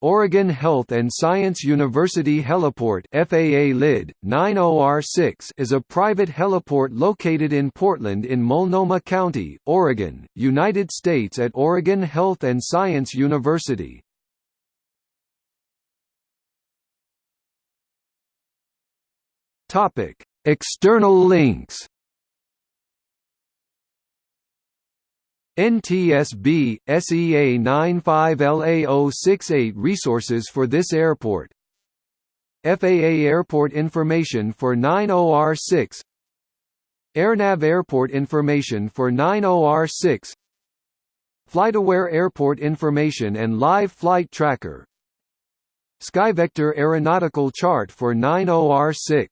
Oregon Health and Science University Heliport FAA LID 90R6 is a private heliport located in Portland in Multnomah County, Oregon, United States at Oregon Health and Science University. Topic: External links NTSB, SEA 95LA068 Resources for this airport. FAA Airport Information for 90R6 AirNav Airport Information for 90R6 FlightAware Airport Information and Live Flight Tracker. SkyVector Aeronautical Chart for 90R6